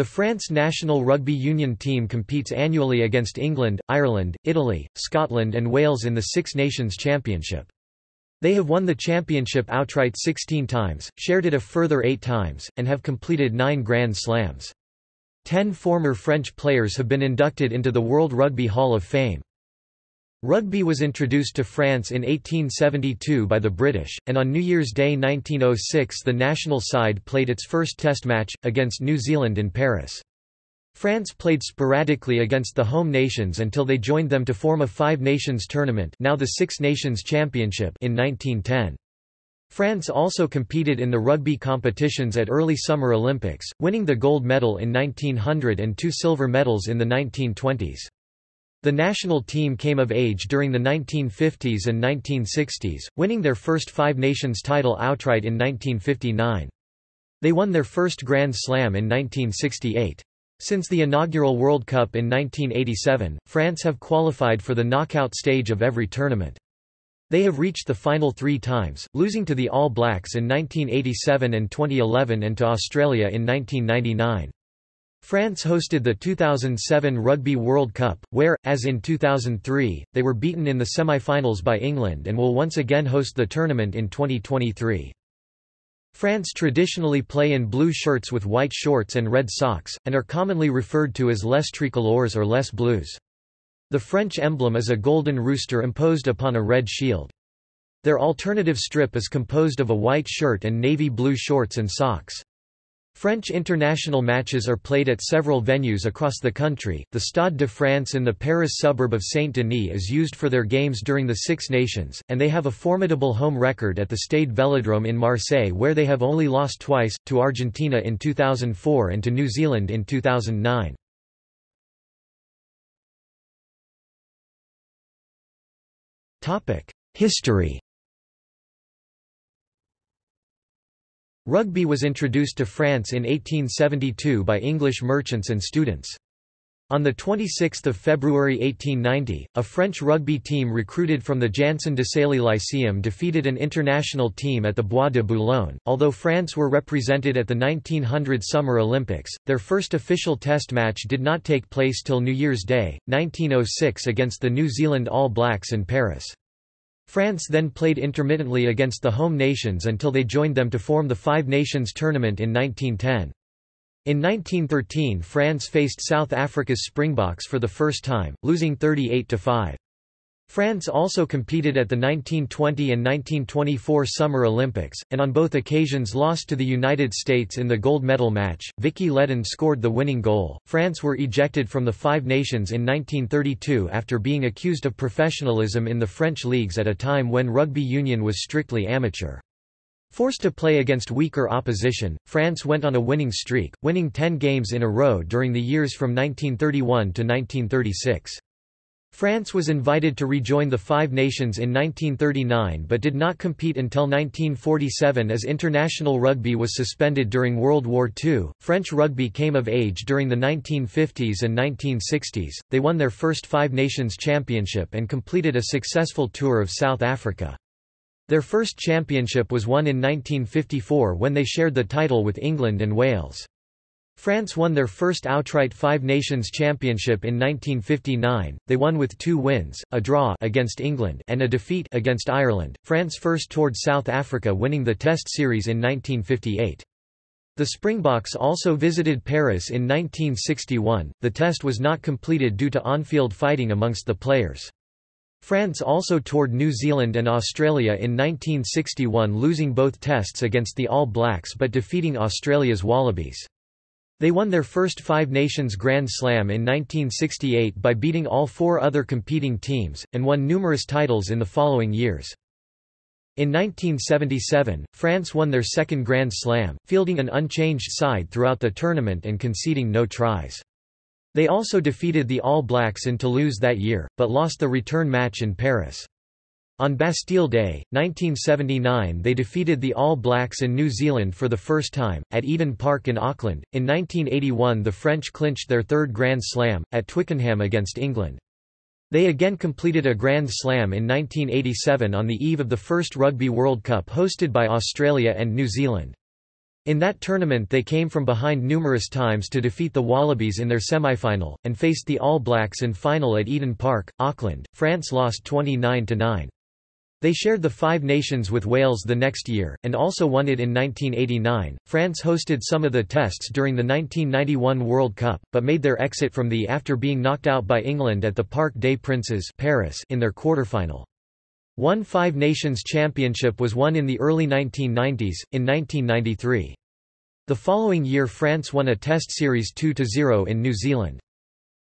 The France national rugby union team competes annually against England, Ireland, Italy, Scotland and Wales in the Six Nations Championship. They have won the championship outright 16 times, shared it a further eight times, and have completed nine Grand Slams. Ten former French players have been inducted into the World Rugby Hall of Fame. Rugby was introduced to France in 1872 by the British, and on New Year's Day 1906 the national side played its first test match, against New Zealand in Paris. France played sporadically against the home nations until they joined them to form a Five Nations tournament now the Six Nations Championship in 1910. France also competed in the rugby competitions at early Summer Olympics, winning the gold medal in 1900 and two silver medals in the 1920s. The national team came of age during the 1950s and 1960s, winning their first Five Nations title outright in 1959. They won their first Grand Slam in 1968. Since the inaugural World Cup in 1987, France have qualified for the knockout stage of every tournament. They have reached the final three times, losing to the All Blacks in 1987 and 2011 and to Australia in 1999. France hosted the 2007 Rugby World Cup, where, as in 2003, they were beaten in the semi-finals by England and will once again host the tournament in 2023. France traditionally play in blue shirts with white shorts and red socks, and are commonly referred to as les tricolores or les Bleus. The French emblem is a golden rooster imposed upon a red shield. Their alternative strip is composed of a white shirt and navy blue shorts and socks. French international matches are played at several venues across the country. The Stade de France in the Paris suburb of Saint-Denis is used for their games during the Six Nations, and they have a formidable home record at the Stade Velodrome in Marseille where they have only lost twice, to Argentina in 2004 and to New Zealand in 2009. History Rugby was introduced to France in 1872 by English merchants and students. On 26 February 1890, a French rugby team recruited from the Janson de Sailly Lyceum defeated an international team at the Bois de Boulogne. Although France were represented at the 1900 Summer Olympics, their first official test match did not take place till New Year's Day, 1906 against the New Zealand All Blacks in Paris. France then played intermittently against the home nations until they joined them to form the Five Nations tournament in 1910. In 1913 France faced South Africa's Springboks for the first time, losing 38–5. France also competed at the 1920 and 1924 Summer Olympics, and on both occasions lost to the United States in the gold medal match. Vicky Ledden scored the winning goal. France were ejected from the Five Nations in 1932 after being accused of professionalism in the French leagues at a time when rugby union was strictly amateur. Forced to play against weaker opposition, France went on a winning streak, winning 10 games in a row during the years from 1931 to 1936. France was invited to rejoin the Five Nations in 1939 but did not compete until 1947 as international rugby was suspended during World War II. French rugby came of age during the 1950s and 1960s. They won their first Five Nations championship and completed a successful tour of South Africa. Their first championship was won in 1954 when they shared the title with England and Wales. France won their first outright Five Nations Championship in 1959. They won with two wins, a draw against England and a defeat against Ireland. France first toured South Africa winning the Test series in 1958. The Springboks also visited Paris in 1961. The test was not completed due to on-field fighting amongst the players. France also toured New Zealand and Australia in 1961 losing both tests against the All Blacks but defeating Australia's Wallabies. They won their first Five Nations Grand Slam in 1968 by beating all four other competing teams, and won numerous titles in the following years. In 1977, France won their second Grand Slam, fielding an unchanged side throughout the tournament and conceding no tries. They also defeated the All Blacks in Toulouse that year, but lost the return match in Paris. On Bastille Day, 1979 they defeated the All Blacks in New Zealand for the first time, at Eden Park in Auckland. In 1981 the French clinched their third Grand Slam, at Twickenham against England. They again completed a Grand Slam in 1987 on the eve of the first Rugby World Cup hosted by Australia and New Zealand. In that tournament they came from behind numerous times to defeat the Wallabies in their semi-final, and faced the All Blacks in final at Eden Park, Auckland. France lost 29–9. They shared the Five Nations with Wales the next year, and also won it in 1989. France hosted some of the tests during the 1991 World Cup, but made their exit from the after being knocked out by England at the Parc des Princes Paris in their quarterfinal. One Five Nations championship was won in the early 1990s, in 1993. The following year France won a test series 2–0 in New Zealand.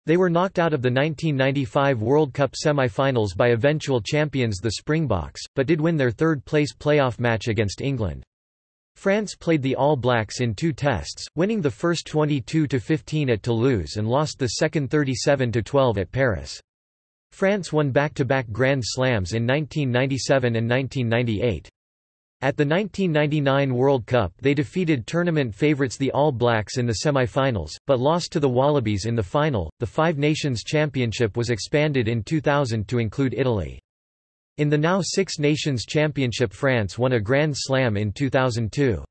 They were knocked out of the 1995 World Cup semi-finals by eventual champions the Springboks, but did win their third-place playoff match against England. France played the All Blacks in two tests, winning the first 22–15 at Toulouse and lost the second 37–12 at Paris. France won back-to-back -back Grand Slams in 1997 and 1998. At the 1999 World Cup they defeated tournament favourites the All Blacks in the semi-finals, but lost to the Wallabies in the final. The Five Nations Championship was expanded in 2000 to include Italy. In the now Six Nations Championship France won a Grand Slam in 2002.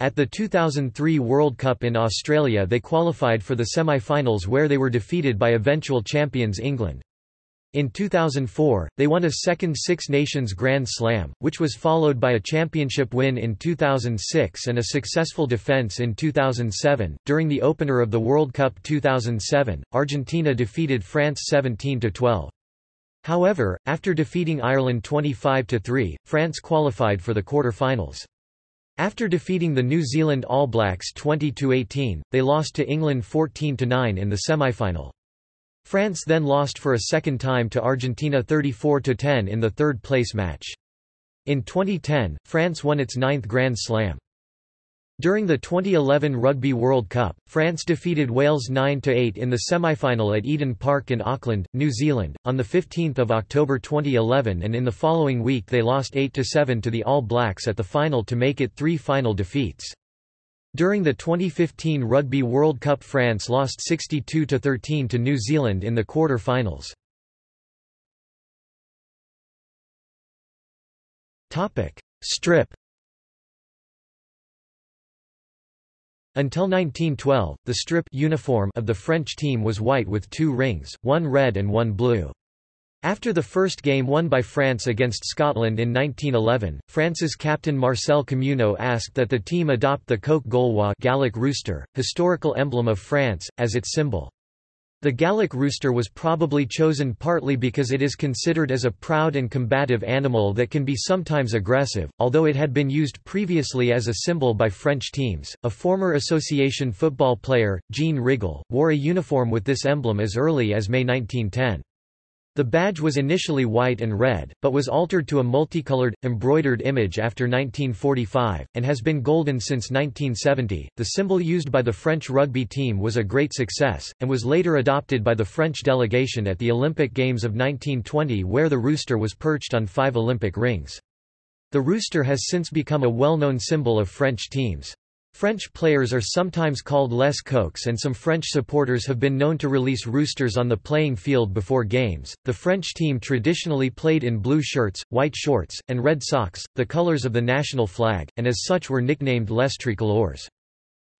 At the 2003 World Cup in Australia they qualified for the semi-finals where they were defeated by eventual champions England. In 2004, they won a second Six Nations Grand Slam, which was followed by a championship win in 2006 and a successful defense in 2007. During the opener of the World Cup 2007, Argentina defeated France 17 12. However, after defeating Ireland 25–3, France qualified for the quarter-finals. After defeating the New Zealand All Blacks 20–18, they lost to England 14–9 in the semi-final. France then lost for a second time to Argentina 34–10 in the third-place match. In 2010, France won its ninth Grand Slam. During the 2011 Rugby World Cup, France defeated Wales 9–8 in the semi-final at Eden Park in Auckland, New Zealand, on 15 October 2011 and in the following week they lost 8–7 to the All Blacks at the final to make it three final defeats. During the 2015 Rugby World Cup France lost 62–13 to New Zealand in the quarter-finals. Strip Until 1912, the strip uniform of the French team was white with two rings, one red and one blue. After the first game won by France against Scotland in 1911, France's captain Marcel Communeau asked that the team adopt the coq gaulois Gallic rooster, historical emblem of France, as its symbol. The Gallic rooster was probably chosen partly because it is considered as a proud and combative animal that can be sometimes aggressive, although it had been used previously as a symbol by French teams. A former association football player, Jean Rigal, wore a uniform with this emblem as early as May 1910. The badge was initially white and red, but was altered to a multicolored, embroidered image after 1945, and has been golden since 1970. The symbol used by the French rugby team was a great success, and was later adopted by the French delegation at the Olympic Games of 1920 where the rooster was perched on five Olympic rings. The rooster has since become a well-known symbol of French teams. French players are sometimes called les coqs and some French supporters have been known to release roosters on the playing field before games. The French team traditionally played in blue shirts, white shorts, and red socks, the colors of the national flag, and as such were nicknamed les tricolores.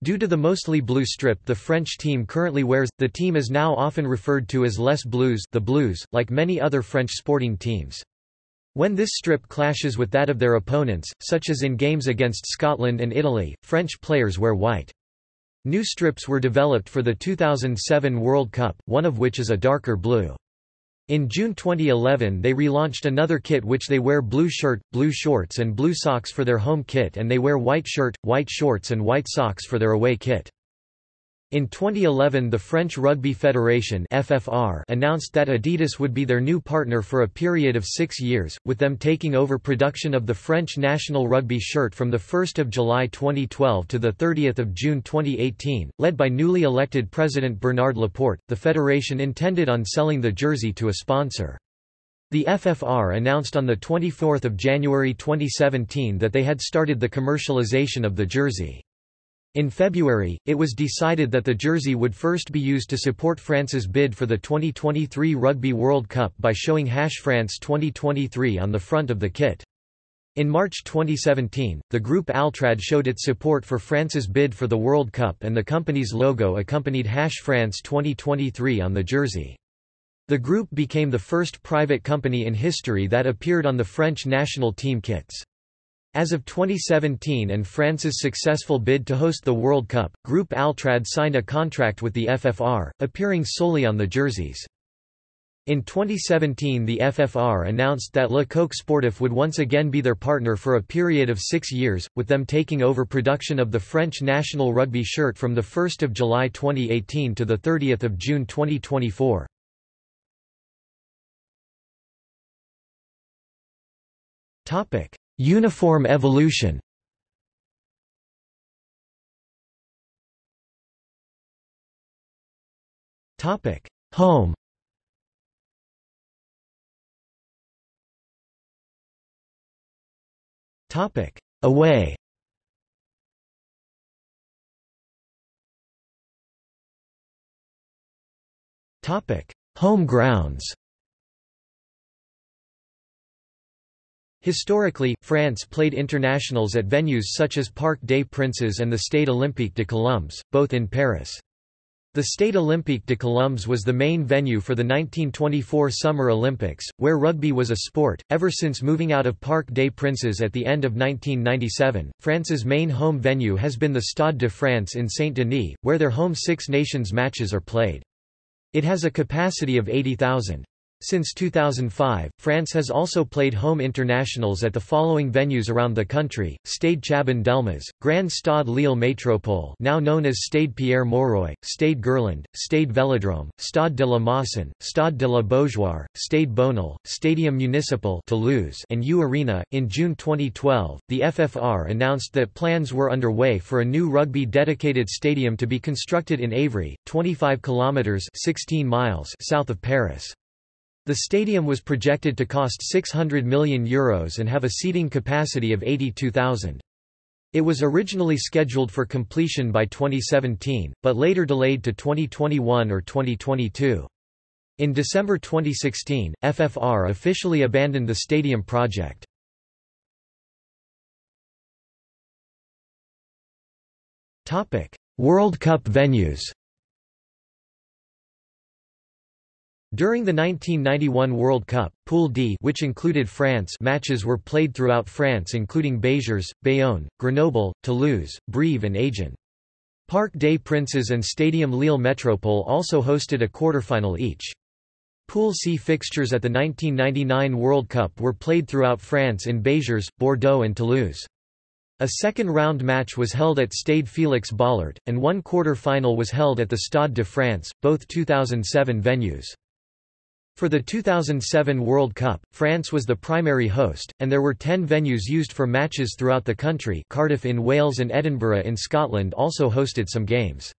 Due to the mostly blue strip the French team currently wears, the team is now often referred to as Les Bleus, the Blues, like many other French sporting teams. When this strip clashes with that of their opponents, such as in games against Scotland and Italy, French players wear white. New strips were developed for the 2007 World Cup, one of which is a darker blue. In June 2011 they relaunched another kit which they wear blue shirt, blue shorts and blue socks for their home kit and they wear white shirt, white shorts and white socks for their away kit. In 2011 the French Rugby Federation FFR announced that Adidas would be their new partner for a period of six years, with them taking over production of the French national rugby shirt from 1 July 2012 to 30 June 2018. Led by newly elected President Bernard Laporte, the federation intended on selling the jersey to a sponsor. The FFR announced on 24 January 2017 that they had started the commercialization of the jersey. In February, it was decided that the jersey would first be used to support France's bid for the 2023 Rugby World Cup by showing Hash France 2023 on the front of the kit. In March 2017, the group Altrad showed its support for France's bid for the World Cup and the company's logo accompanied Hash France 2023 on the jersey. The group became the first private company in history that appeared on the French national team kits. As of 2017 and France's successful bid to host the World Cup, Group Altrad signed a contract with the FFR, appearing solely on the jerseys. In 2017 the FFR announced that Le Coq Sportif would once again be their partner for a period of six years, with them taking over production of the French national rugby shirt from 1 July 2018 to 30 June 2024. Uniform evolution. Topic. Home. Topic: Away. Topic: Home grounds. Historically, France played internationals at venues such as Parc des Princes and the Stade Olympique de Colombes, both in Paris. The Stade Olympique de Colombes was the main venue for the 1924 Summer Olympics, where rugby was a sport. Ever since moving out of Parc des Princes at the end of 1997, France's main home venue has been the Stade de France in Saint-Denis, where their home Six Nations matches are played. It has a capacity of 80,000. Since 2005, France has also played home internationals at the following venues around the country, Stade Chaban-Delmas, Grand Stade Lille Métropole now known as Stade Pierre-Mauroy, Stade Gerland, Stade Vélodrome, Stade de la Mosson, Stade de la Beaujoire, Stade Bonal, Stadium Municipal Toulouse and U Arena. In June 2012, the FFR announced that plans were underway for a new rugby-dedicated stadium to be constructed in Évry, 25 kilometers 16 miles south of Paris. The stadium was projected to cost €600 million Euros and have a seating capacity of 82,000. It was originally scheduled for completion by 2017, but later delayed to 2021 or 2022. In December 2016, FFR officially abandoned the stadium project. World Cup venues During the 1991 World Cup, Pool D which included France matches were played throughout France including Béziers, Bayonne, Grenoble, Toulouse, Brive and Agen. Parc des Princes and Stadium Lille Métropole also hosted a quarterfinal each. Pool C fixtures at the 1999 World Cup were played throughout France in Béziers, Bordeaux and Toulouse. A second-round match was held at Stade Félix Bollaert, and one quarter-final was held at the Stade de France, both 2007 venues. For the 2007 World Cup, France was the primary host, and there were ten venues used for matches throughout the country Cardiff in Wales and Edinburgh in Scotland also hosted some games.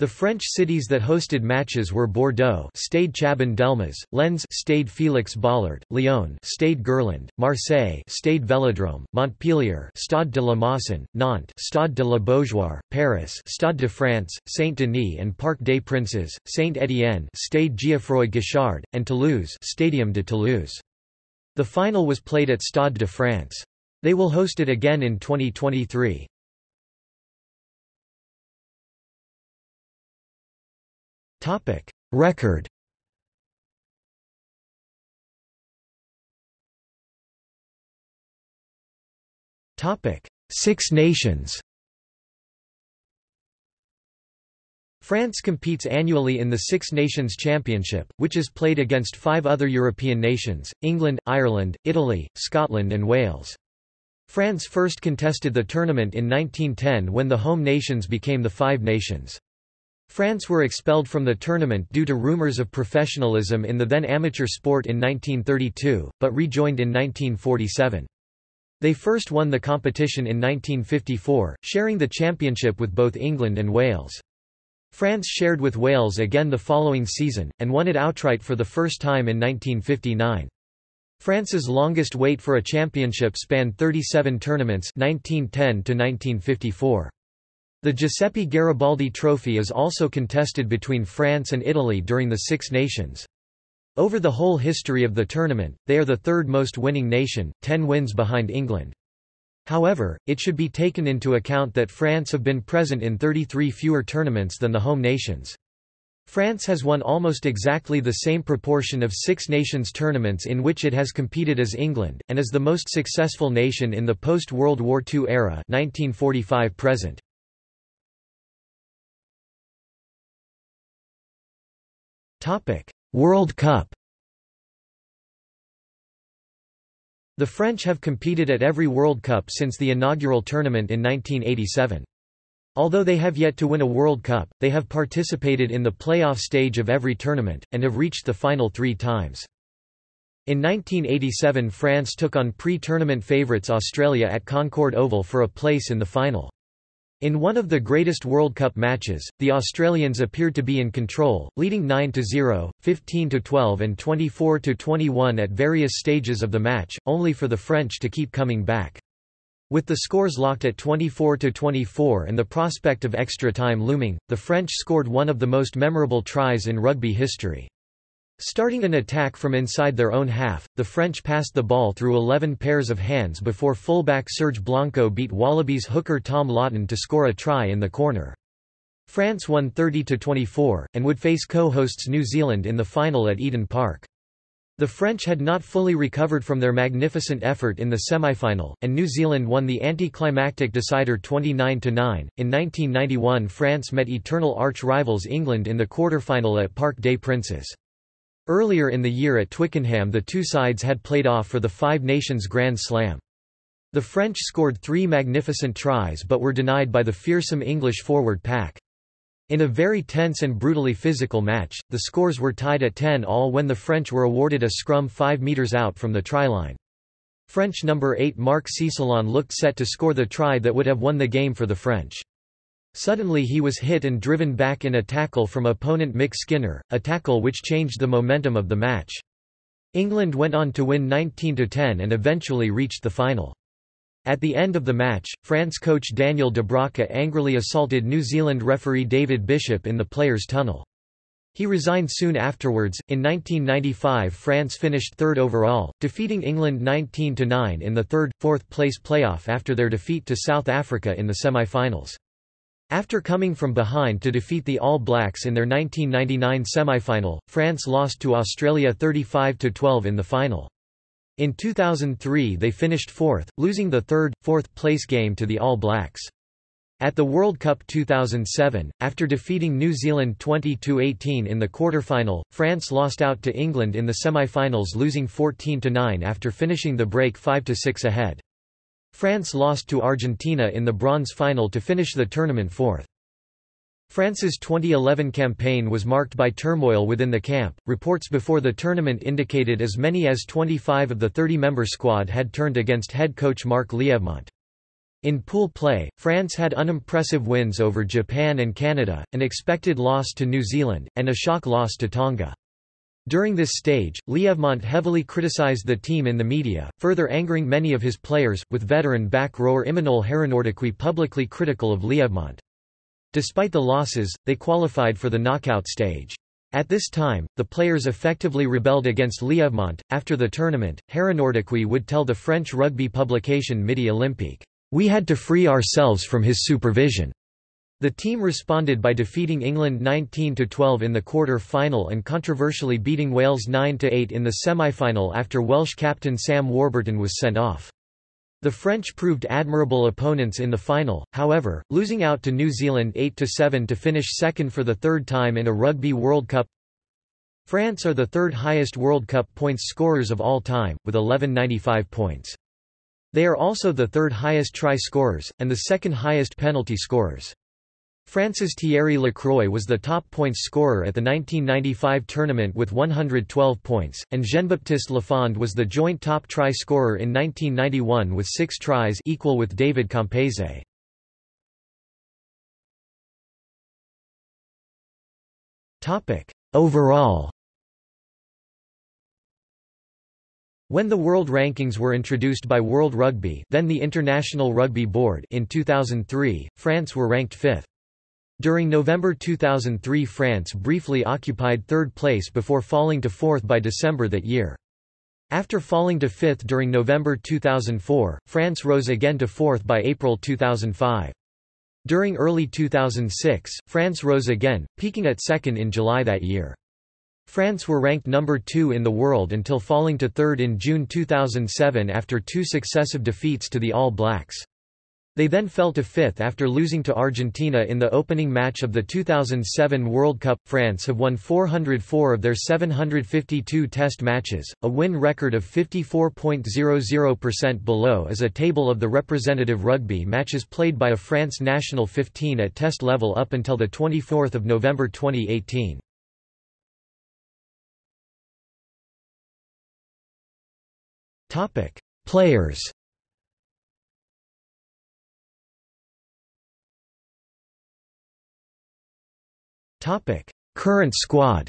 The French cities that hosted matches were Bordeaux, Stade Chaban-Delmas, Lens, Stade Félix Bollaert, Lyon, Stade Gerland, Marseille, Stade Vélodrome, Montpellier, Stade de la Mosson, Nantes, Stade de la Beaujoire, Paris, Stade de France, Saint-Denis and Parc des Princes, Saint-Étienne, Stade Geoffroy Guichard, and Toulouse, Stadium de Toulouse. The final was played at Stade de France. They will host it again in 2023. Topic Record Topic Six Nations France competes annually in the Six Nations Championship, which is played against five other European nations, England, Ireland, Italy, Scotland and Wales. France first contested the tournament in 1910 when the home nations became the Five Nations. France were expelled from the tournament due to rumours of professionalism in the then amateur sport in 1932, but rejoined in 1947. They first won the competition in 1954, sharing the championship with both England and Wales. France shared with Wales again the following season, and won it outright for the first time in 1959. France's longest wait for a championship spanned 37 tournaments 1910 to 1954. The Giuseppe Garibaldi Trophy is also contested between France and Italy during the Six Nations. Over the whole history of the tournament, they are the third most winning nation, 10 wins behind England. However, it should be taken into account that France have been present in 33 fewer tournaments than the home nations. France has won almost exactly the same proportion of Six Nations tournaments in which it has competed as England, and is the most successful nation in the post-World War II era 1945 present. World Cup The French have competed at every World Cup since the inaugural tournament in 1987. Although they have yet to win a World Cup, they have participated in the playoff stage of every tournament, and have reached the final three times. In 1987 France took on pre-tournament favourites Australia at Concord Oval for a place in the final. In one of the greatest World Cup matches, the Australians appeared to be in control, leading 9-0, 15-12 and 24-21 at various stages of the match, only for the French to keep coming back. With the scores locked at 24–24 and the prospect of extra time looming, the French scored one of the most memorable tries in rugby history. Starting an attack from inside their own half, the French passed the ball through 11 pairs of hands before fullback Serge Blanco beat Wallabies hooker Tom Lawton to score a try in the corner. France won 30–24, and would face co-hosts New Zealand in the final at Eden Park. The French had not fully recovered from their magnificent effort in the semi-final, and New Zealand won the anticlimactic decider 29–9. In 1991 France met eternal arch-rivals England in the quarter-final at Parc des Princes. Earlier in the year at Twickenham the two sides had played off for the Five Nations Grand Slam. The French scored three magnificent tries but were denied by the fearsome English forward pack. In a very tense and brutally physical match, the scores were tied at 10 all when the French were awarded a scrum 5 metres out from the try line. French number 8 Marc Cécillon looked set to score the try that would have won the game for the French. Suddenly he was hit and driven back in a tackle from opponent Mick Skinner, a tackle which changed the momentum of the match. England went on to win 19–10 and eventually reached the final. At the end of the match, France coach Daniel Dubroca angrily assaulted New Zealand referee David Bishop in the players' tunnel. He resigned soon afterwards. In 1995, France finished third overall, defeating England 19-9 in the third, fourth place playoff after their defeat to South Africa in the semi-finals. After coming from behind to defeat the All Blacks in their 1999 semi-final, France lost to Australia 35-12 in the final. In 2003 they finished fourth, losing the third, fourth place game to the All Blacks. At the World Cup 2007, after defeating New Zealand 20–18 in the quarter-final, France lost out to England in the semi-finals losing 14–9 after finishing the break 5–6 ahead. France lost to Argentina in the bronze final to finish the tournament fourth. France's 2011 campaign was marked by turmoil within the camp. Reports before the tournament indicated as many as 25 of the 30-member squad had turned against head coach Marc Lièvremont. In pool play, France had unimpressive wins over Japan and Canada, an expected loss to New Zealand, and a shock loss to Tonga. During this stage, Lièvremont heavily criticized the team in the media, further angering many of his players, with veteran back rower Imanol Harinordoquy publicly critical of Lièvremont. Despite the losses, they qualified for the knockout stage. At this time, the players effectively rebelled against Lièvremont. After the tournament, Harinordoquy would tell the French rugby publication Midi Olympique, We had to free ourselves from his supervision. The team responded by defeating England 19–12 in the quarter-final and controversially beating Wales 9–8 in the semi-final after Welsh captain Sam Warburton was sent off. The French proved admirable opponents in the final, however, losing out to New Zealand 8–7 to finish second for the third time in a Rugby World Cup. France are the third highest World Cup points scorers of all time, with 1195 points. They are also the third highest try scorers, and the second highest penalty scorers. France's Thierry Lacroix was the top points scorer at the 1995 tournament with 112 points, and Jean-Baptiste Lafond was the joint top try scorer in 1991 with six tries equal with David Campese. Overall When the world rankings were introduced by World Rugby then the International Rugby Board in 2003, France were ranked fifth. During November 2003 France briefly occupied third place before falling to fourth by December that year. After falling to fifth during November 2004, France rose again to fourth by April 2005. During early 2006, France rose again, peaking at second in July that year. France were ranked number two in the world until falling to third in June 2007 after two successive defeats to the All Blacks. They then fell to fifth after losing to Argentina in the opening match of the 2007 World Cup. France have won 404 of their 752 test matches, a win record of 54.00% below is a table of the representative rugby matches played by a France national 15 at test level up until 24 November 2018. Players Current squad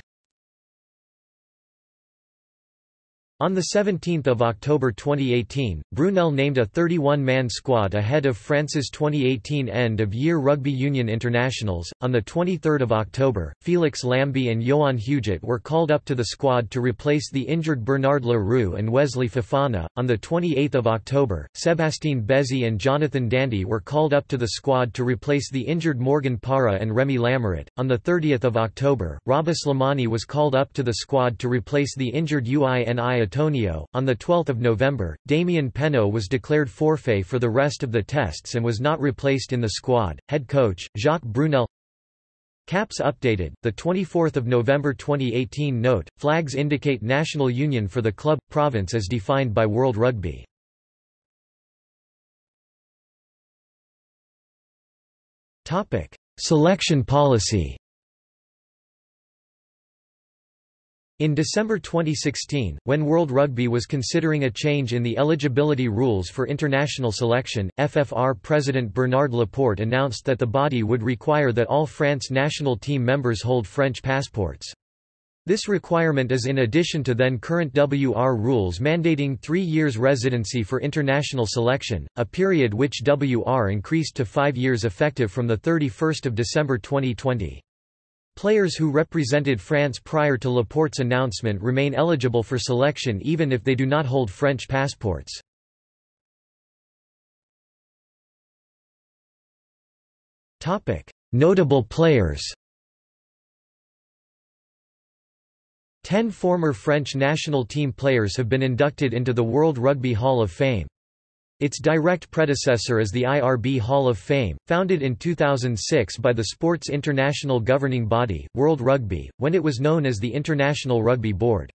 On 17 October 2018, Brunel named a 31-man squad ahead of France's 2018 end-of-year Rugby Union Internationals. On 23 October, Felix Lambey and Yoann Huget were called up to the squad to replace the injured Bernard Le Roux and Wesley Fofana. On 28 October, Sébastien Bézy and Jonathan Danty were called up to the squad to replace the injured Morgan Parra and Remy Lamerat. On 30 October, Rabah Slimani was called up to the squad to replace the injured UINI Atonio. On 12 November, Damian Penaud was declared forfait for the rest of the tests and was not replaced in the squad. Head coach, Jacques Brunel Caps updated, 24 November 2018 Note, flags indicate national union for the club, province as defined by World Rugby. Selection policy In December 2016, when World Rugby was considering a change in the eligibility rules for international selection, FFR President Bernard Laporte announced that the body would require that all France national team members hold French passports. This requirement is in addition to then current WR rules mandating three years residency for international selection, a period which WR increased to five years effective from 31 December 2020. Players who represented France prior to Laporte's announcement remain eligible for selection even if they do not hold French passports. Notable players Ten former French national team players have been inducted into the World Rugby Hall of Fame. Its direct predecessor is the IRB Hall of Fame, founded in 2006 by the sport's international governing body, World Rugby, when it was known as the International Rugby Board.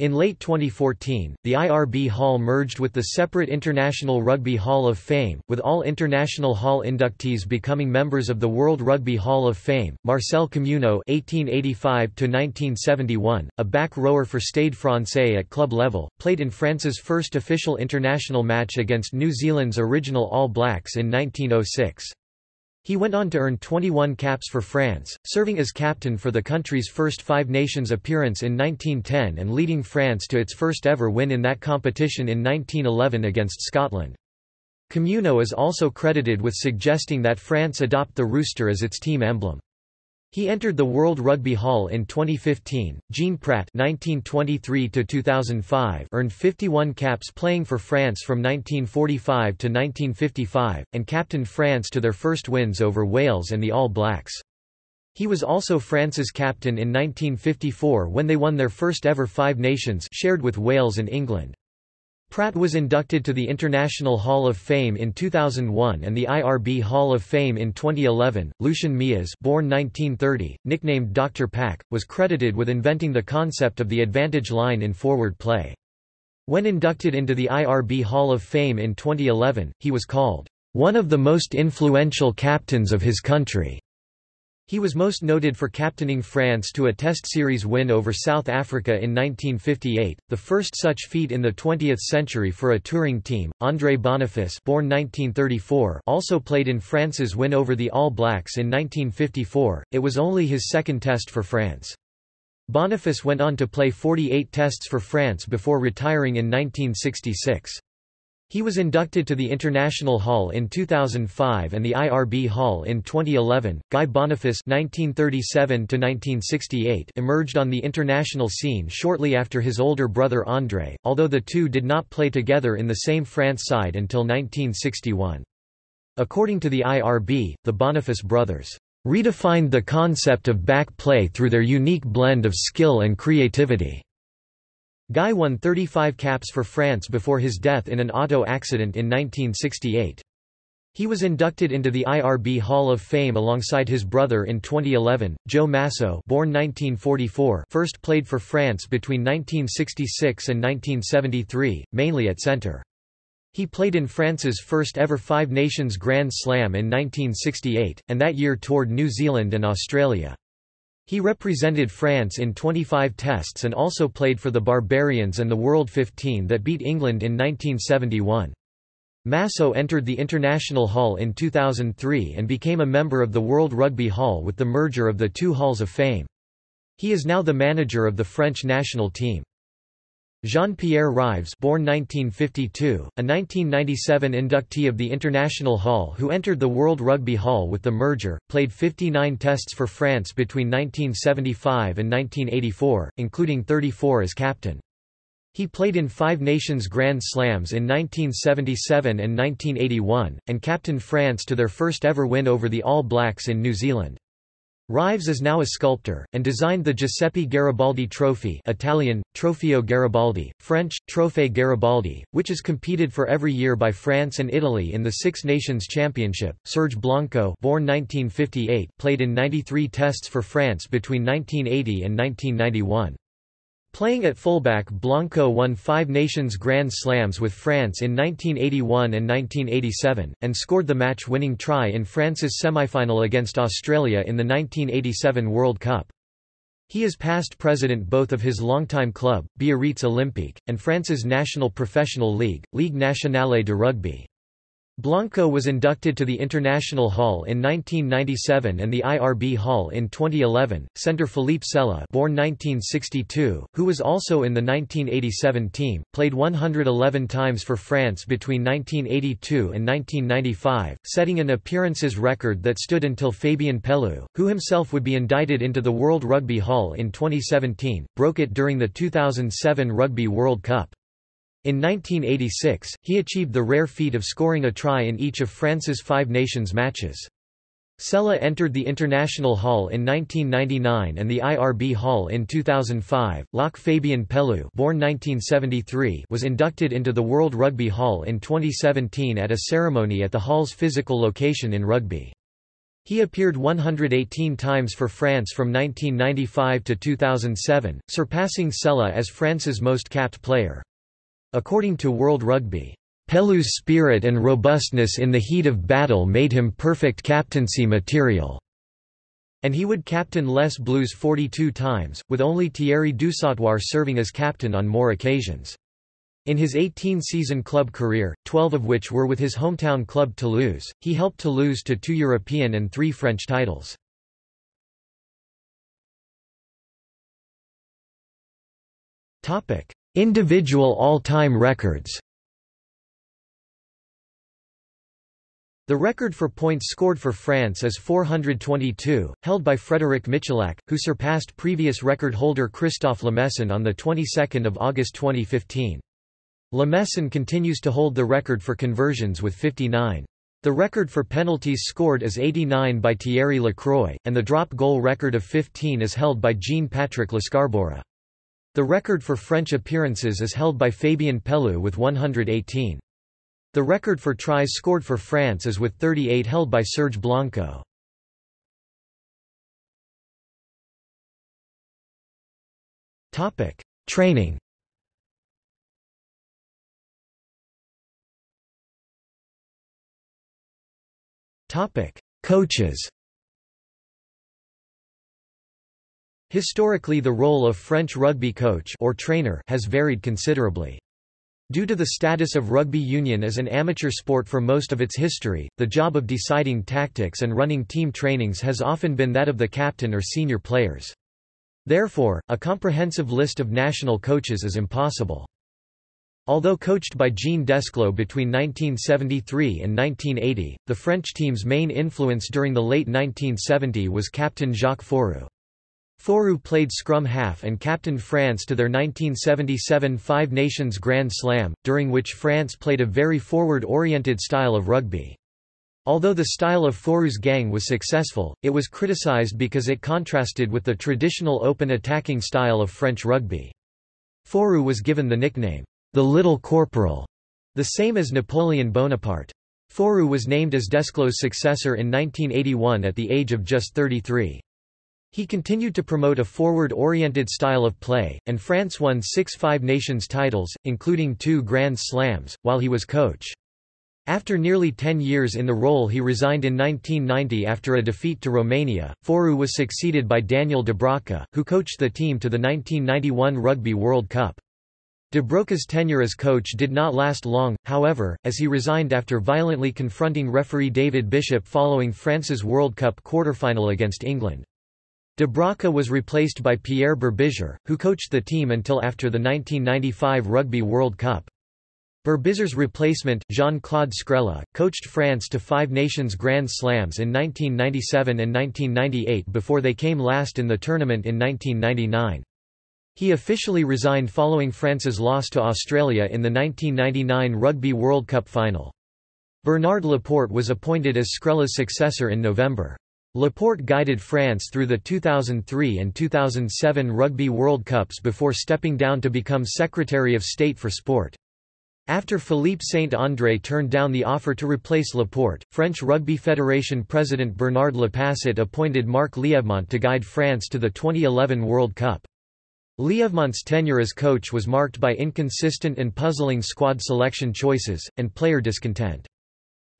In late 2014, the IRB Hall merged with the separate International Rugby Hall of Fame, with all International Hall inductees becoming members of the World Rugby Hall of Fame. Marcel Communeau (1885–1971), a back rower for Stade Français at club level, played in France's first official international match against New Zealand's original All Blacks in 1906. He went on to earn 21 caps for France, serving as captain for the country's first Five Nations appearance in 1910 and leading France to its first ever win in that competition in 1911 against Scotland. Communeau is also credited with suggesting that France adopt the rooster as its team emblem. He entered the World Rugby Hall in 2015. Jean Prat (1923–2005) earned 51 caps playing for France from 1945 to 1955, and captained France to their first wins over Wales and the All Blacks. He was also France's captain in 1954 when they won their first ever Five Nations shared with Wales and England. Prat was inducted to the International Hall of Fame in 2001 and the IRB Hall of Fame in 2011. Lucien Mias, born 1930, nicknamed Dr. Pack, was credited with inventing the concept of the advantage line in forward play. When inducted into the IRB Hall of Fame in 2011, he was called one of the most influential captains of his country. He was most noted for captaining France to a Test series win over South Africa in 1958, the first such feat in the 20th century for a touring team. André Boniface, born 1934, also played in France's win over the All Blacks in 1954. It was only his second Test for France. Boniface went on to play 48 Tests for France before retiring in 1966. He was inducted to the International Hall in 2005 and the IRB Hall in 2011. Guy Boniface (1937–1968) emerged on the international scene shortly after his older brother André, although the two did not play together in the same France side until 1961. According to the IRB, the Boniface brothers redefined the concept of back play through their unique blend of skill and creativity. Guy won 35 caps for France before his death in an auto accident in 1968. He was inducted into the IRB Hall of Fame alongside his brother in 2011. Jo Maso, born 1944, first played for France between 1966 and 1973, mainly at center. He played in France's first ever Five Nations Grand Slam in 1968, and that year toured New Zealand and Australia. He represented France in 25 tests and also played for the Barbarians and the World 15 that beat England in 1971. Maso entered the International Hall in 2003 and became a member of the World Rugby Hall with the merger of the two Halls of Fame. He is now the manager of the French national team. Jean-Pierre Rives born 1952, a 1997 inductee of the International Hall who entered the World Rugby Hall with the merger, played 59 tests for France between 1975 and 1984, including 34 as captain. He played in Five Nations Grand Slams in 1977 and 1981, and captained France to their first ever win over the All Blacks in New Zealand. Rives is now a sculptor, and designed the Giuseppe Garibaldi Trophy Italian, Trofeo Garibaldi, French, Trophée Garibaldi, which is competed for every year by France and Italy in the Six Nations Championship. Serge Blanco born 1958, played in 93 tests for France between 1980 and 1991. Playing at fullback Blanco won five Nations Grand Slams with France in 1981 and 1987, and scored the match-winning try in France's semi-final against Australia in the 1987 World Cup. He is past president both of his longtime club, Biarritz Olympique, and France's national professional league, Ligue Nationale de Rugby. Blanco was inducted to the International Hall in 1997 and the IRB Hall in 2011. Centre Philippe Sella, born 1962, who was also in the 1987 team, played 111 times for France between 1982 and 1995, setting an appearances record that stood until Fabien Pelous, who himself would be indicted into the World Rugby Hall in 2017, broke it during the 2007 Rugby World Cup. In 1986, he achieved the rare feat of scoring a try in each of France's Five Nations matches. Sella entered the International Hall in 1999 and the IRB Hall in 2005. Lac Fabien Pelous, born 1973, was inducted into the World Rugby Hall in 2017 at a ceremony at the Hall's physical location in Rugby. He appeared 118 times for France from 1995 to 2007, surpassing Sella as France's most capped player. According to World Rugby, Pelous' spirit and robustness in the heat of battle made him perfect captaincy material. And he would captain Les Bleus 42 times, with only Thierry Dusautoir serving as captain on more occasions. In his 18-season club career, 12 of which were with his hometown club Toulouse, he helped Toulouse to two European and three French titles. Individual all-time records The record for points scored for France is 422, held by Frédéric Michalak, who surpassed previous record holder Christophe Lamaison on the 22nd of August 2015. Lamaison continues to hold the record for conversions with 59. The record for penalties scored is 89 by Thierry Lacroix, and the drop goal record of 15 is held by Jean-Patrick Lescarboura. The record for French appearances is held by Fabien Pelous with 118. The record for tries scored for France is with 38 held by Serge Blanco. Topic: Training. Topic: Coaches. Historically the role of French rugby coach or trainer has varied considerably. Due to the status of rugby union as an amateur sport for most of its history, the job of deciding tactics and running team trainings has often been that of the captain or senior players. Therefore, a comprehensive list of national coaches is impossible. Although coached by Jean Desclaux between 1973 and 1980, the French team's main influence during the late 1970s was captain Jacques Fouroux. Fouroux played scrum half and captained France to their 1977 Five Nations Grand Slam, during which France played a very forward-oriented style of rugby. Although the style of Fouroux's gang was successful, it was criticized because it contrasted with the traditional open attacking style of French rugby. Fouroux was given the nickname, the Little Corporal, the same as Napoleon Bonaparte. Fouroux was named as Desclaux's successor in 1981 at the age of just 33. He continued to promote a forward-oriented style of play, and France won six Five Nations titles, including two Grand Slams, while he was coach. After nearly ten years in the role he resigned in 1990 after a defeat to Romania. Fouroux was succeeded by Daniel Dubroca, who coached the team to the 1991 Rugby World Cup. Dubroca's tenure as coach did not last long, however, as he resigned after violently confronting referee David Bishop following France's World Cup quarter-final against England. Dubroca was replaced by Pierre Berbizier, who coached the team until after the 1995 Rugby World Cup. Berbizier's replacement, Jean-Claude Skrela, coached France to five Nations Grand Slams in 1997 and 1998 before they came last in the tournament in 1999. He officially resigned following France's loss to Australia in the 1999 Rugby World Cup final. Bernard Laporte was appointed as Skrela's successor in November. Laporte guided France through the 2003 and 2007 Rugby World Cups before stepping down to become Secretary of State for Sport. After Philippe Saint-André turned down the offer to replace Laporte, French Rugby Federation President Bernard Lapasset appointed Marc Lièvremont to guide France to the 2011 World Cup. Lièvremont's tenure as coach was marked by inconsistent and puzzling squad selection choices, and player discontent.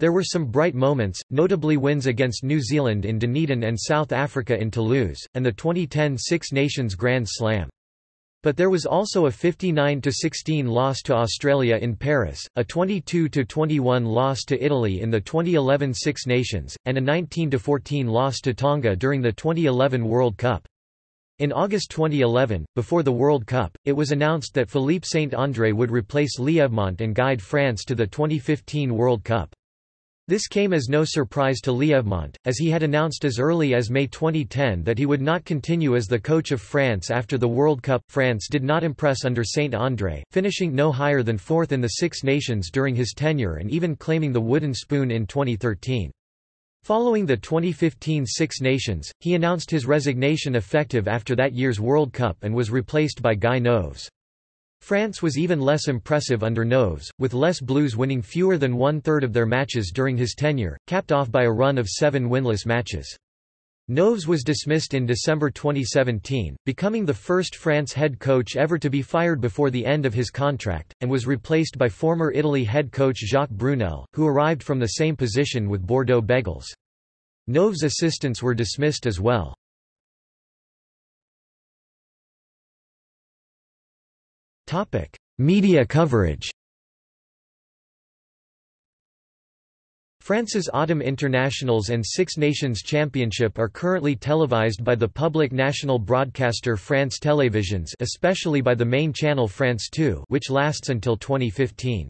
There were some bright moments, notably wins against New Zealand in Dunedin and South Africa in Toulouse, and the 2010 Six Nations Grand Slam. But there was also a 59–16 loss to Australia in Paris, a 22–21 loss to Italy in the 2011 Six Nations, and a 19–14 loss to Tonga during the 2011 World Cup. In August 2011, before the World Cup, it was announced that Philippe Saint-André would replace Lièvremont and guide France to the 2015 World Cup. This came as no surprise to Lièvremont, as he had announced as early as May 2010 that he would not continue as the coach of France after the World Cup. France did not impress under Saint-André, finishing no higher than fourth in the Six Nations during his tenure and even claiming the wooden spoon in 2013. Following the 2015 Six Nations, he announced his resignation effective after that year's World Cup and was replaced by Guy Noves. France was even less impressive under Noves, with Les Bleus winning fewer than one-third of their matches during his tenure, capped off by a run of seven winless matches. Noves was dismissed in December 2017, becoming the first France head coach ever to be fired before the end of his contract, and was replaced by former Italy head coach Jacques Brunel, who arrived from the same position with Bordeaux Bègles. Noves' assistants were dismissed as well. Media coverage France's Autumn Internationals and Six Nations Championship are currently televised by the public national broadcaster France Télévisions especially by the main channel France 2 which lasts until 2015.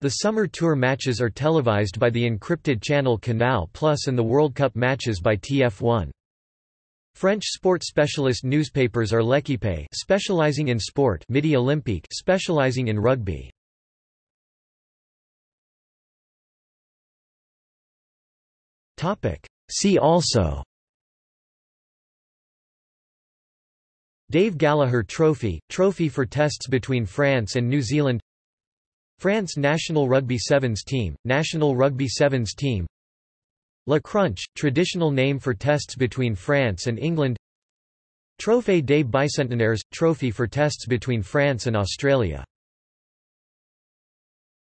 The summer tour matches are televised by the encrypted channel Canal Plus and the World Cup matches by TF1. French sport specialist newspapers are L'Équipe specializing in sport Midi Olympique specializing in rugby. See also Dave Gallaher Trophy, trophy for tests between France and New Zealand France national rugby sevens team, national rugby sevens team Le Crunch, traditional name for tests between France and England. Trophée des Bicentenaires, trophy for tests between France and Australia